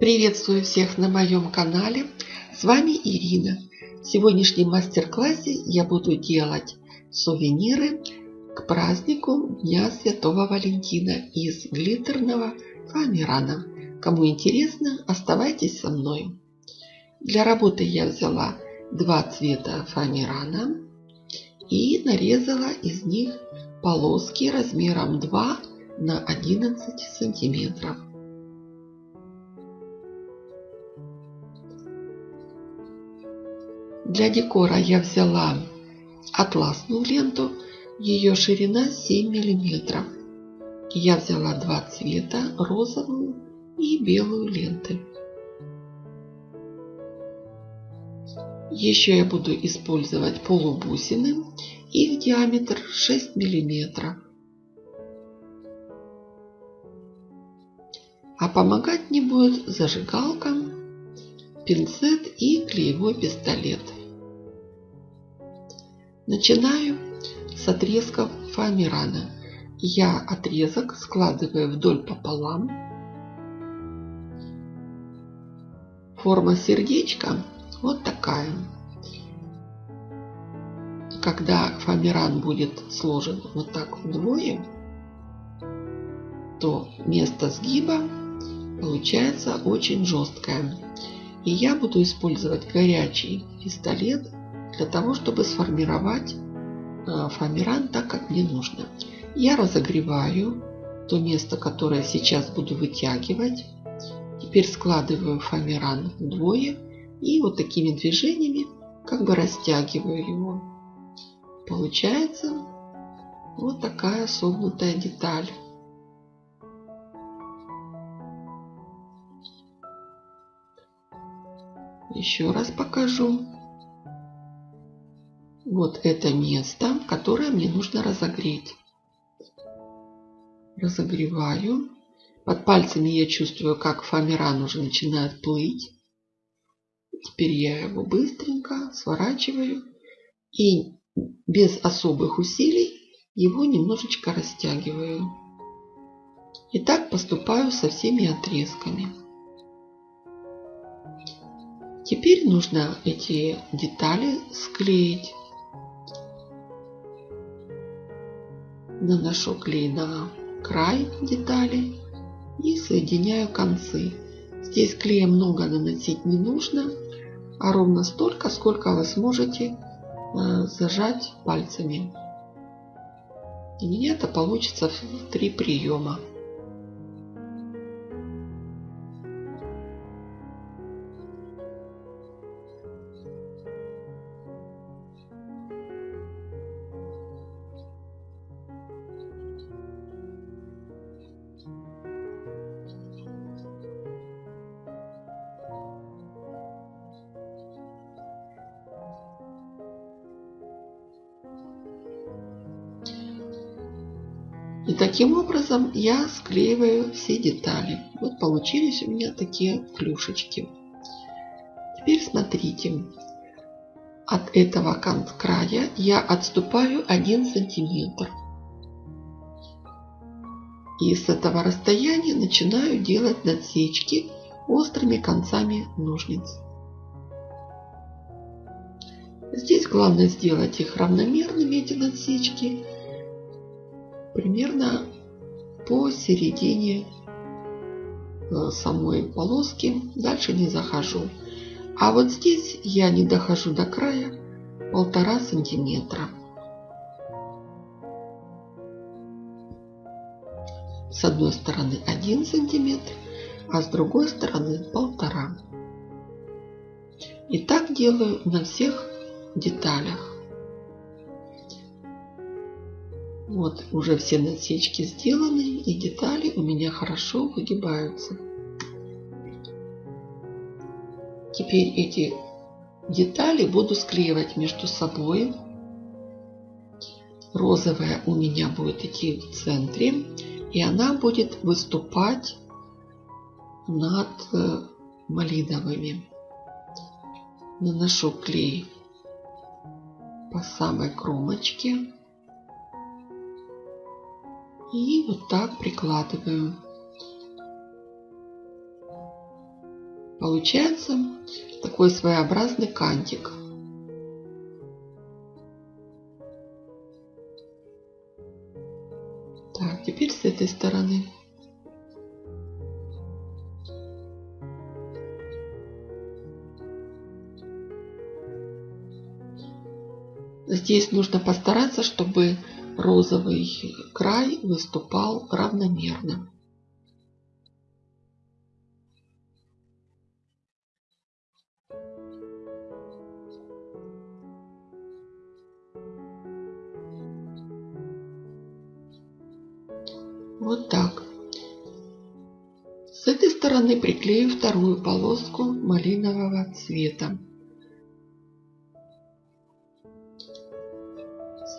Приветствую всех на моем канале. С вами Ирина. В сегодняшнем мастер-классе я буду делать сувениры к празднику Дня Святого Валентина из глиттерного фоамирана. Кому интересно, оставайтесь со мной. Для работы я взяла два цвета фоамирана и нарезала из них полоски размером 2 на 11 сантиметров. Для декора я взяла атласную ленту, ее ширина 7 миллиметров. Я взяла два цвета, розовую и белую ленты. Еще я буду использовать полубусины. Их диаметр 6 миллиметров. А помогать мне будет зажигалка, пинцет и клеевой пистолет. Начинаю с отрезков фоамирана. Я отрезок складываю вдоль пополам. Форма сердечка вот такая. Когда фоамиран будет сложен вот так вдвое, то место сгиба получается очень жесткое. И я буду использовать горячий пистолет для того, чтобы сформировать э, фоамиран так, как мне нужно. Я разогреваю то место, которое сейчас буду вытягивать. Теперь складываю фоамиран вдвое и вот такими движениями как бы растягиваю его. Получается вот такая согнутая деталь. Еще раз покажу. Вот это место, которое мне нужно разогреть. Разогреваю. Под пальцами я чувствую, как фоамиран уже начинает плыть. Теперь я его быстренько сворачиваю и без особых усилий его немножечко растягиваю. И так поступаю со всеми отрезками. Теперь нужно эти детали склеить. Наношу клей на край детали и соединяю концы. Здесь клея много наносить не нужно, а ровно столько, сколько вы сможете э, зажать пальцами. У меня это получится в три приема. Таким образом я склеиваю все детали. Вот получились у меня такие клюшечки. Теперь смотрите. От этого края я отступаю 1 сантиметр. И с этого расстояния начинаю делать надсечки острыми концами ножниц. Здесь главное сделать их равномерными, эти надсечки, примерно по середине э, самой полоски. Дальше не захожу. А вот здесь я не дохожу до края полтора сантиметра. С одной стороны один сантиметр, а с другой стороны полтора. И так делаю на всех деталях. Вот уже все насечки сделаны и детали у меня хорошо выгибаются. Теперь эти детали буду склеивать между собой. Розовая у меня будет идти в центре и она будет выступать над э, малиновыми. Наношу клей по самой кромочке. И вот так прикладываю. Получается такой своеобразный кантик. Так, теперь с этой стороны. Здесь нужно постараться, чтобы розовый край выступал равномерно. Вот так. С этой стороны приклею вторую полоску малинового цвета.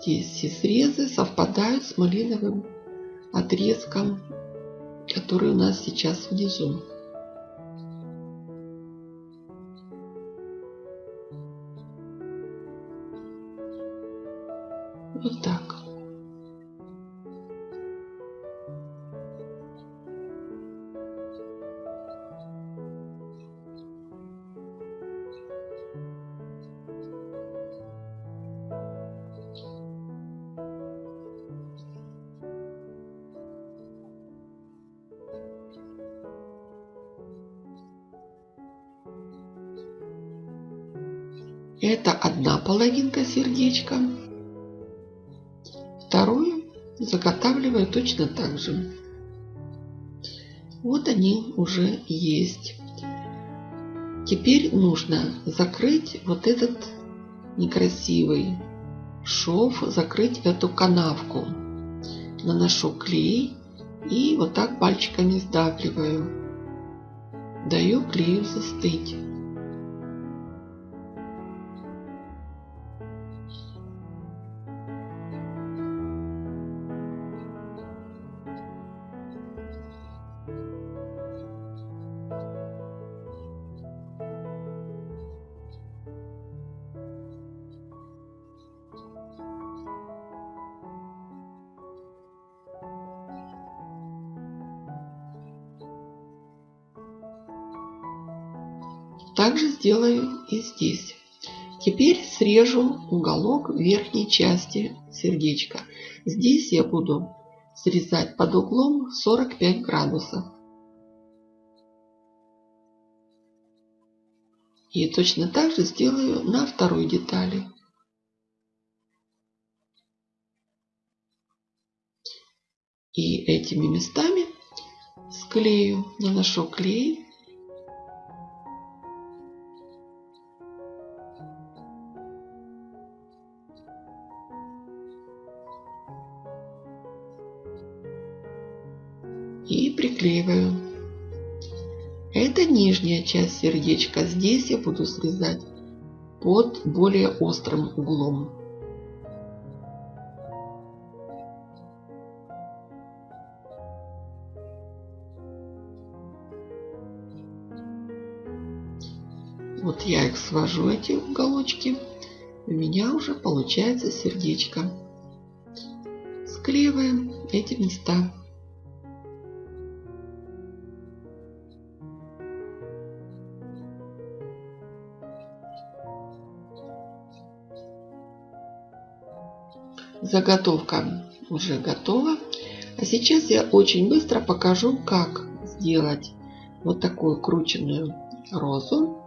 Здесь все срезы совпадают с малиновым отрезком, который у нас сейчас внизу. Вот так. Половинка сердечка. Вторую заготавливаю точно так же. Вот они уже есть. Теперь нужно закрыть вот этот некрасивый шов, закрыть эту канавку. Наношу клей и вот так пальчиками сдавливаю. Даю клею застыть. Также сделаю и здесь. Теперь срежу уголок верхней части сердечка. Здесь я буду срезать под углом 45 градусов. И точно так же сделаю на второй детали. И этими местами склею, наношу клей и приклеиваю. Это нижняя часть сердечка. Здесь я буду срезать под более острым углом. Вот я их свожу, эти уголочки. У меня уже получается сердечко. Склеиваем эти места. Заготовка уже готова. А сейчас я очень быстро покажу, как сделать вот такую крученную розу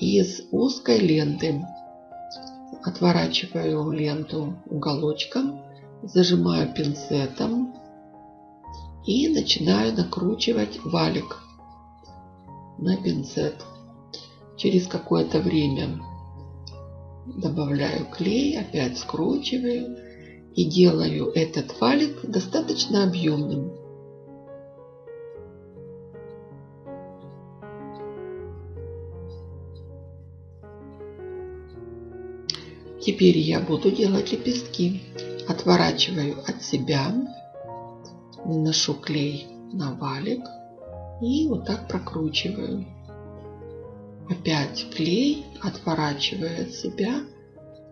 из узкой ленты. Отворачиваю ленту уголочком, зажимаю пинцетом и начинаю накручивать валик на пинцет. Через какое-то время добавляю клей, опять скручиваю и делаю этот валик достаточно объемным. Теперь я буду делать лепестки. Отворачиваю от себя, наношу клей на валик и вот так прокручиваю. Опять клей, отворачиваю от себя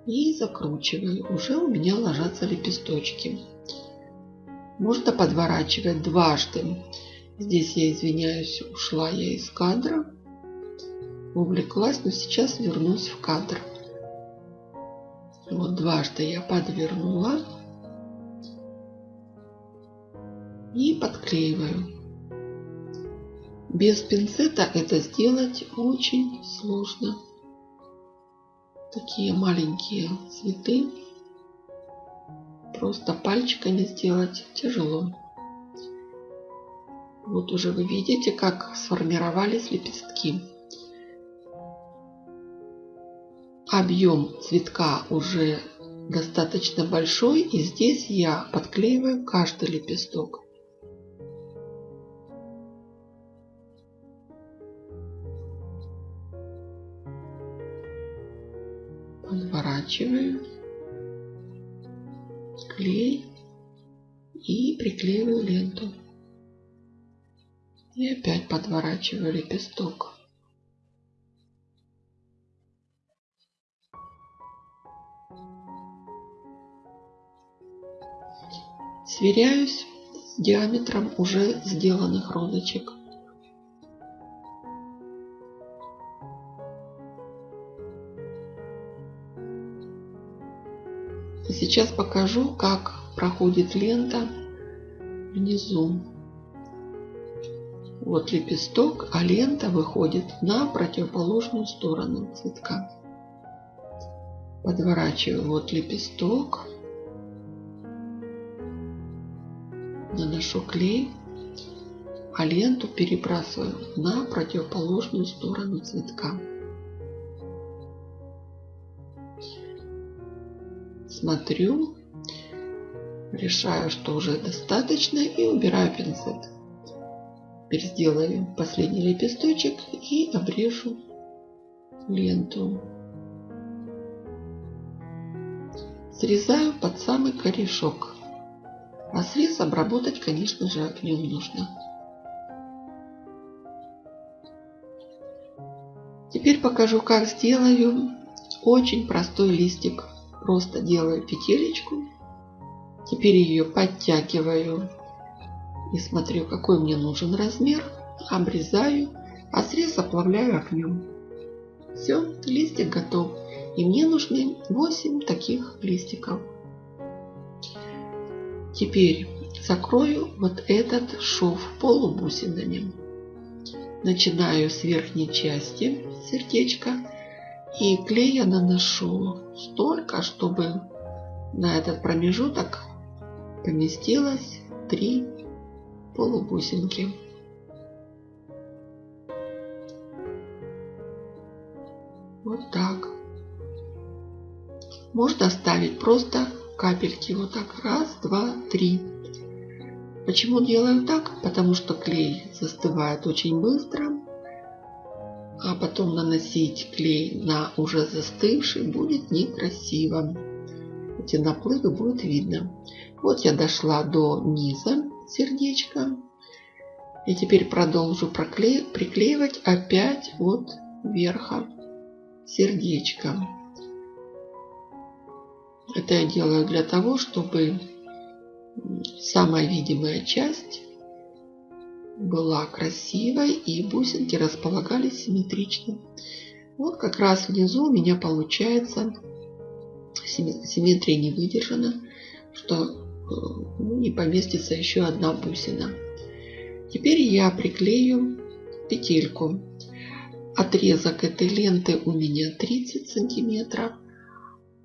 и закручиваю. Уже у меня ложатся лепесточки. Можно подворачивать дважды. Здесь я извиняюсь, ушла я из кадра. увлеклась, но сейчас вернусь в кадр. Вот дважды я подвернула и подклеиваю. Без пинцета это сделать очень сложно. Такие маленькие цветы просто пальчиками сделать тяжело. Вот уже вы видите, как сформировались лепестки. Объем цветка уже достаточно большой, и здесь я подклеиваю каждый лепесток. Подворачиваю клей и приклеиваю ленту. И опять подворачиваю лепесток. Сверяюсь с диаметром уже сделанных розочек. Сейчас покажу, как проходит лента внизу. Вот лепесток, а лента выходит на противоположную сторону цветка. Подворачиваю вот лепесток. наношу клей, а ленту перебрасываю на противоположную сторону цветка. Смотрю, решаю, что уже достаточно и убираю пинцет. Теперь сделаю последний лепесточек и обрежу ленту. Срезаю под самый корешок. А срез обработать, конечно же, огнем нужно. Теперь покажу, как сделаю очень простой листик. Просто делаю петелечку. Теперь ее подтягиваю и смотрю, какой мне нужен размер. Обрезаю, а срез оплавляю огнем. Все, листик готов. И мне нужны 8 таких листиков. Теперь закрою вот этот шов полубусинами. Начинаю с верхней части сердечка и клея наношу столько, чтобы на этот промежуток поместилось три полубусинки. Вот так. Можно ставить просто капельки. Вот так. Раз, два, три. Почему делаю так? Потому что клей застывает очень быстро. А потом наносить клей на уже застывший будет некрасиво. Эти наплывы будет видно. Вот я дошла до низа сердечка. И теперь продолжу прокле... приклеивать опять от верха сердечко. Это я делаю для того, чтобы самая видимая часть была красивой и бусинки располагались симметрично. Вот как раз внизу у меня получается симметрия не выдержана, что э, ну, не поместится еще одна бусина. Теперь я приклею петельку. Отрезок этой ленты у меня 30 сантиметров.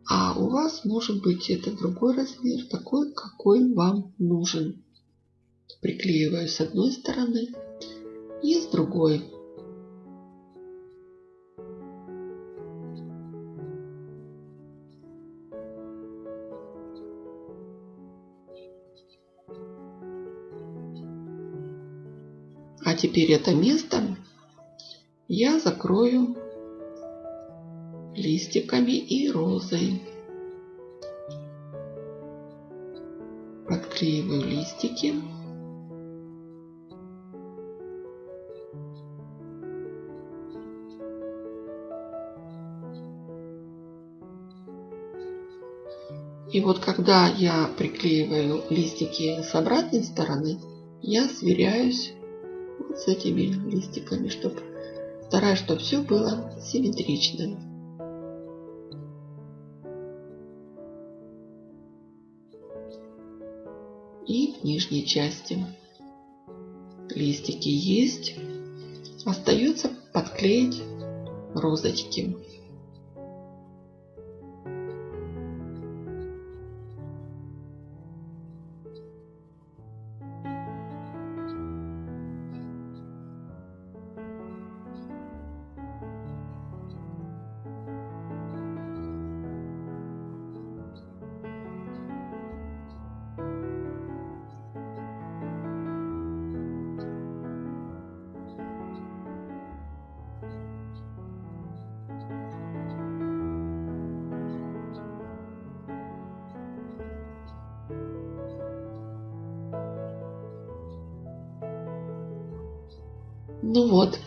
А у вас может быть это другой размер, такой, какой вам нужен. Приклеиваю с одной стороны и с другой. А теперь это место я закрою листиками и розой. Подклеиваю листики. И вот когда я приклеиваю листики с обратной стороны, я сверяюсь вот с этими листиками, чтобы Стараюсь, чтобы все было симметрично. И в нижней части листики есть. Остается подклеить розочки. Ну вот,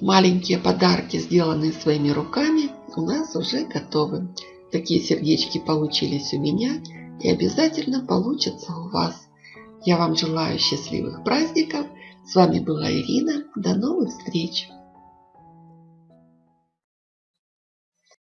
маленькие подарки, сделанные своими руками, у нас уже готовы. Такие сердечки получились у меня и обязательно получатся у вас. Я вам желаю счастливых праздников. С вами была Ирина. До новых встреч!